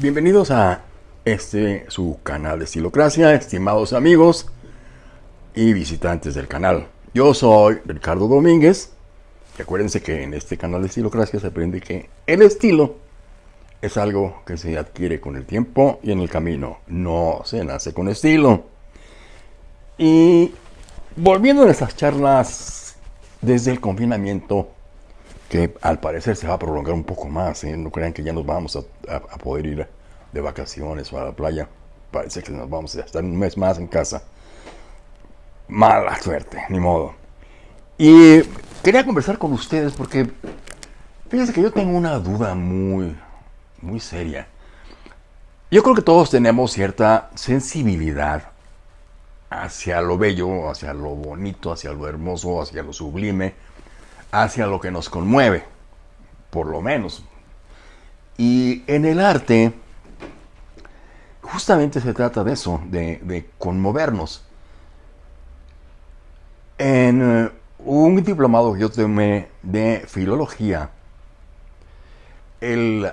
Bienvenidos a este su canal de Estilocracia, estimados amigos y visitantes del canal. Yo soy Ricardo Domínguez. Y acuérdense que en este canal de Estilocracia se aprende que el estilo es algo que se adquiere con el tiempo y en el camino. No se nace con estilo. Y volviendo a estas charlas desde el confinamiento, que al parecer se va a prolongar un poco más, ¿eh? no crean que ya nos vamos a, poder ir de vacaciones o a la playa. Parece que nos vamos a estar un mes más en casa. Mala suerte, ni modo. Y quería conversar con ustedes porque fíjense que yo tengo una duda muy, muy seria. Yo creo que todos tenemos cierta sensibilidad hacia lo bello, hacia lo bonito, hacia lo hermoso, hacia lo sublime, hacia lo que nos conmueve, por lo menos. Y en el arte, justamente se trata de eso, de, conmovernos. En eh, un diplomado que yo tomé de filología, el,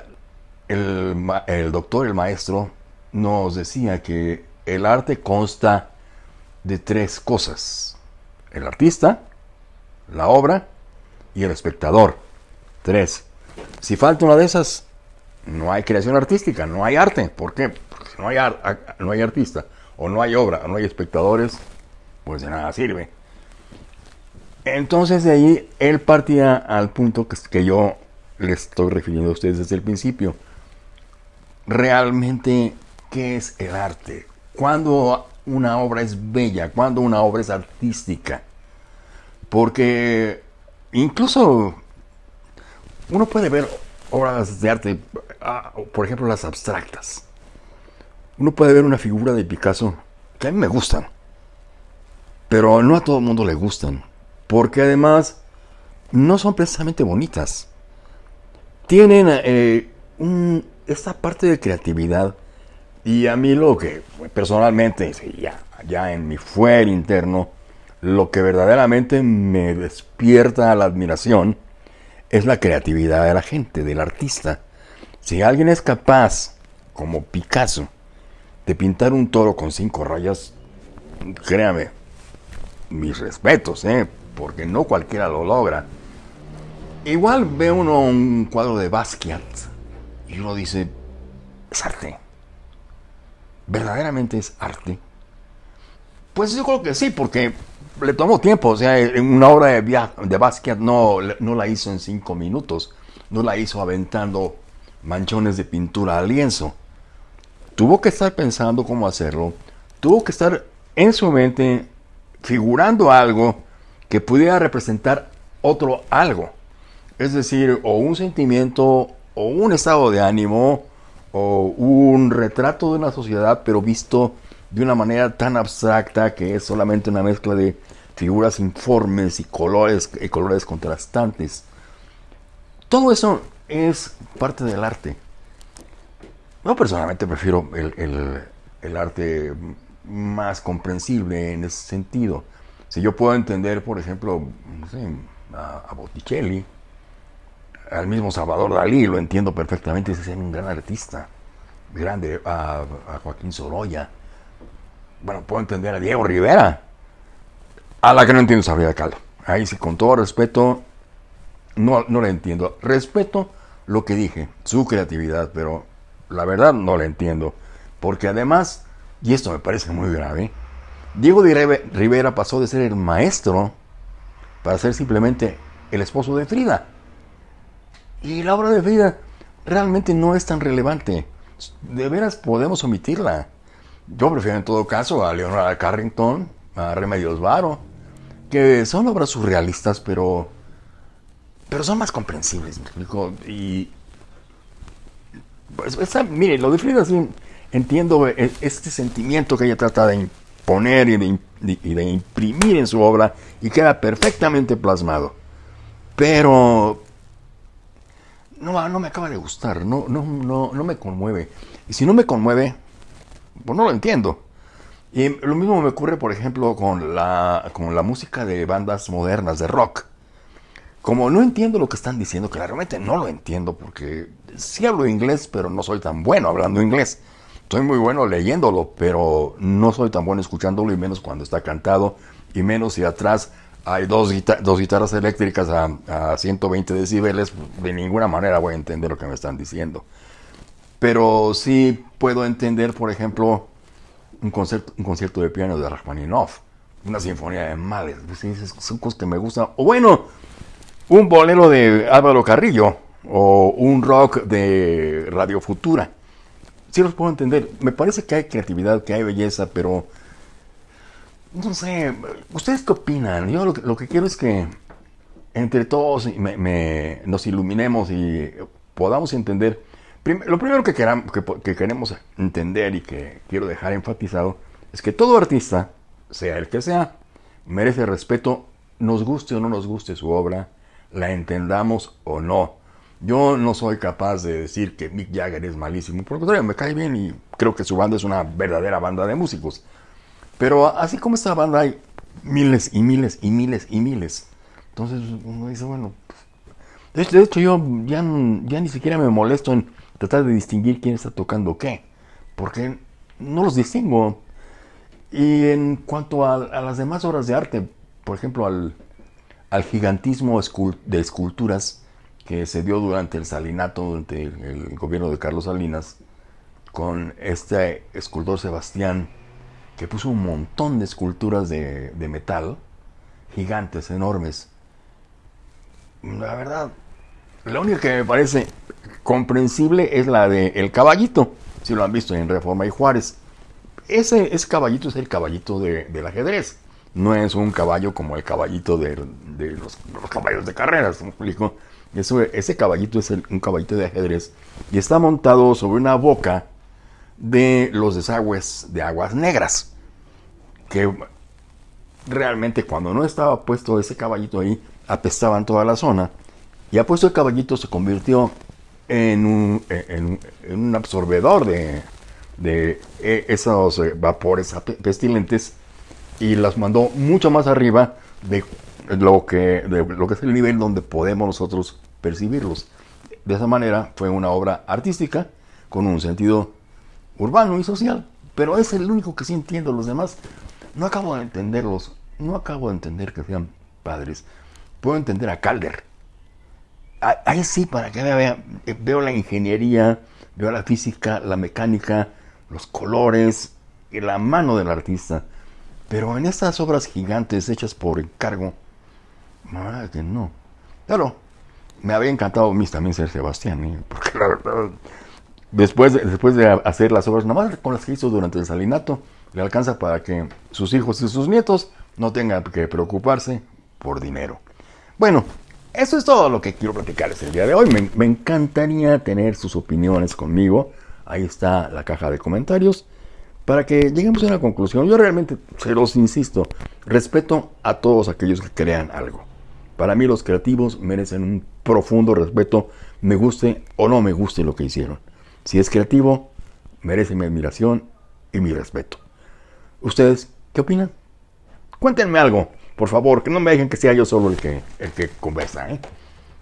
el doctor, el maestro, nos decía que el arte consta de tres cosas. El artista, la obra y el espectador. Tres. Si falta una de esas, no hay creación artística, no hay arte. ¿Por qué? Porque no hay, no hay artista, o no hay obra, o no hay espectadores, pues de nada sirve. Entonces de ahí él partía al punto que, yo les estoy refiriendo a ustedes desde el principio. Realmente, ¿qué es el arte? Cuando una obra es bella, cuando una obra es artística. Porque incluso uno puede ver obras de arte, ah, por ejemplo las abstractas. Uno puede ver una figura de Picasso que a mí me gustan, pero no a todo el mundo le gustan, porque además no son precisamente bonitas. Tienen eh, esta parte de creatividad y a mí lo que personalmente, ya, ya en mi fuer interno, lo que verdaderamente me despierta la admiración es la creatividad de la gente, del artista. Si alguien es capaz, como Picasso, de pintar un toro con cinco rayas, créame, mis respetos, ¿eh? porque no cualquiera lo logra. Igual ve uno un cuadro de Basquiat y uno dice, es arte verdaderamente es arte? Pues yo creo que sí, porque le tomó tiempo. O sea, una obra de, de Basquiat no, no la hizo en cinco minutos. No la hizo aventando manchones de pintura al lienzo. Tuvo que estar pensando cómo hacerlo. Tuvo que estar en su mente figurando algo que pudiera representar otro algo. Es decir, o un sentimiento, o un estado de ánimo, o un retrato de una sociedad, pero visto de una manera tan abstracta que es solamente una mezcla de figuras informes y colores, y colores contrastantes. Todo eso es parte del arte. Yo personalmente prefiero el, arte más comprensible en ese sentido. Si yo puedo entender, por ejemplo, a, a Botticelli, al mismo Salvador Dalí, lo entiendo perfectamente, es un gran artista, grande, a, Joaquín Sorolla. Bueno, puedo entender a Diego Rivera, a la que no entiendo de Calo. Ahí sí, con todo respeto, no, no le entiendo. Respeto lo que dije, su creatividad, pero la verdad no la entiendo. Porque además, y esto me parece muy grave, Diego Rivera pasó de ser el maestro para ser simplemente el esposo de Frida. Y la obra de Frida realmente no es tan relevante. De veras podemos omitirla. Yo prefiero en todo caso a Leonora Carrington, a Remedios Varo, que son obras surrealistas, pero, pero son más comprensibles, me explico. Y pues, mire, lo de Frida sí entiendo e, este sentimiento que ella trata de imponer y de, y de imprimir en su obra y queda perfectamente plasmado. Pero no, no me acaba de gustar, no, no, no, no me conmueve. Y si no me conmueve, pues no lo entiendo. Y lo mismo me ocurre, por ejemplo, con la, con la música de bandas modernas, de rock. como no entiendo lo que están diciendo, claramente no lo entiendo, porque sí hablo inglés, pero no soy tan bueno hablando inglés. Soy muy bueno leyéndolo, pero no soy tan bueno escuchándolo, y menos cuando está cantado, y menos si atrás hay dos, dos guitarras eléctricas a, a 120 decibeles, de ninguna manera voy a entender lo que me están diciendo. Pero sí puedo entender, por ejemplo, un concierto, un concierto de piano de Rachmaninoff, una sinfonía de Mahler, son cosas que me gustan. O bueno, un bolero de Álvaro Carrillo o un rock de Radio Futura. Sí los puedo entender. Me parece que hay creatividad, que hay belleza, pero no sé, ¿ustedes qué opinan? Yo lo que, quiero es que entre todos nos iluminemos y podamos entender lo primero que, que, queremos entender y que quiero dejar enfatizado es que todo artista, sea el que sea, merece respeto, nos guste o no nos guste su obra, la entendamos o no. Yo no soy capaz de decir que Mick Jagger es malísimo, por lo contrario, me cae bien y creo que su banda es una verdadera banda de músicos. Pero así como esta banda hay miles y miles y miles y miles. Entonces uno dice, bueno, pues, de hecho yo ya, ya ni siquiera me molesto en tratar de distinguir quién está tocando qué, porque no los distingo. Y en cuanto a, las demás obras de arte, por ejemplo, al, gigantismo de esculturas que se dio durante el salinato, durante el, gobierno de Carlos Salinas, con este escultor Sebastián, que puso un montón de esculturas de, de metal, gigantes, enormes. La verdad, la única que me parece comprensible es la de El Caballito, si lo han visto en Reforma y Juárez. Ese, ese caballito es el caballito del ajedrez. No es un caballo como el caballito de, los, caballos de carreras, explico? ese caballito es un caballito de ajedrez y está montado sobre una boca de los desagües de aguas negras. Que realmente cuando no estaba puesto ese caballito ahí, apestaban toda la zona. Y a puesto el caballito se convirtió en un, en, un de, de e, esos eh, vapores pestilentes y las mandó mucho más arriba de lo que, de lo que es el nivel donde podemos nosotros percibirlos. De esa manera fue una obra artística con un sentido urbano y social, pero es el único que sí entiendo. Los demás no acabo de entenderlos, no acabo de entender que sean padres. Puedo entender a Calder, ahí sí, para que vean, eh, veo la ingeniería, veo la física, la mecánica, los colores y la mano del artista. Pero en estas obras gigantes hechas por encargo, verdad que no. Claro, me había encantado mí también ser Sebastián, ¿eh? porque la verdad, después de, después de hacer las obras, nomás con las que hizo durante el salinato, le alcanza para que sus hijos y sus nietos no tengan que preocuparse por dinero. Bueno, eso es todo lo que quiero platicarles el día de hoy. Me, encantaría tener sus opiniones conmigo. Ahí está la caja de comentarios. Para que lleguemos a una conclusión. Yo realmente, se los insisto, respeto a todos aquellos que crean algo. Para mí los creativos merecen un profundo respeto, me guste o no me guste lo que hicieron. Si es creativo, merece mi admiración y mi respeto. ¿Ustedes qué opinan? Cuéntenme algo. Por favor, que no me dejen que sea yo solo el que, el que conversa. ¿eh?